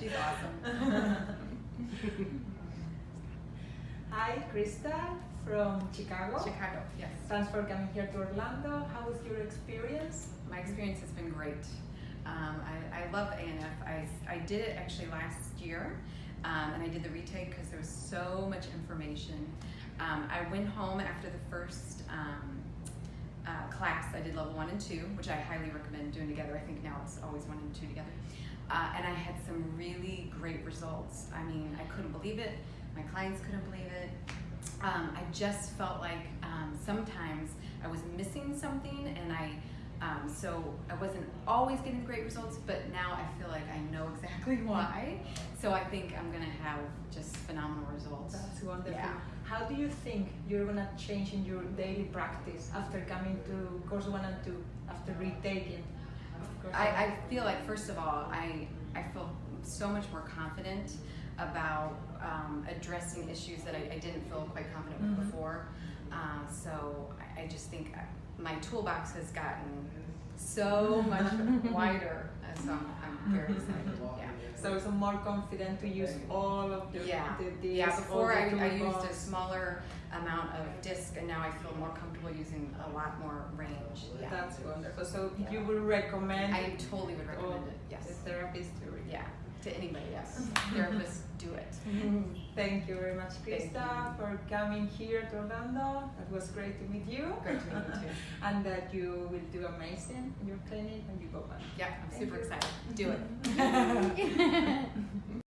She's awesome. Hi, Krista from Chicago. Chicago, yes. Thanks for coming here to Orlando. How was your experience? My experience has been great. Um, I, I, love ANF. I, I did it actually last year, um, and I did the retake because there was so much information. Um, I went home after the first um, uh, class. I did level one and two, which I highly recommend doing together. I think now it's always one and two together. Uh, and I had some really great results. I mean, I couldn't believe it. My clients couldn't believe it. Um, I just felt like um, sometimes I was missing something, and I um, so I wasn't always getting great results, but now I feel like I know exactly why. So I think I'm gonna have just phenomenal results. That's wonderful. Yeah. How do you think you're gonna change in your daily practice after coming to course one and two, after retaking? I. I feel like first of all, I I feel so much more confident about um, addressing issues that I, I didn't feel quite confident with Mhm. before. Uh, so I, I just think my toolbox has gotten so much wider, so I'm, I'm very excited. Yeah. So so more confident to use all of the Yeah, the, the yeah. Before the I, I used a smaller amount of disc, and now I feel more comfortable using a lot more range. Yeah. That's wonderful. So Yeah. you would recommend I totally would recommend it. Yes. the therapist to read. Yeah. To anybody. Yes. Mm-hmm. Therapists do it. Mm-hmm. Thank you very much, Krista, for coming here to Orlando. It was great to meet you. Great to meet you too. and that you will do amazing in your clinic when you go back. Yeah, I'm Thank super you. excited. Do it. Mm-hmm.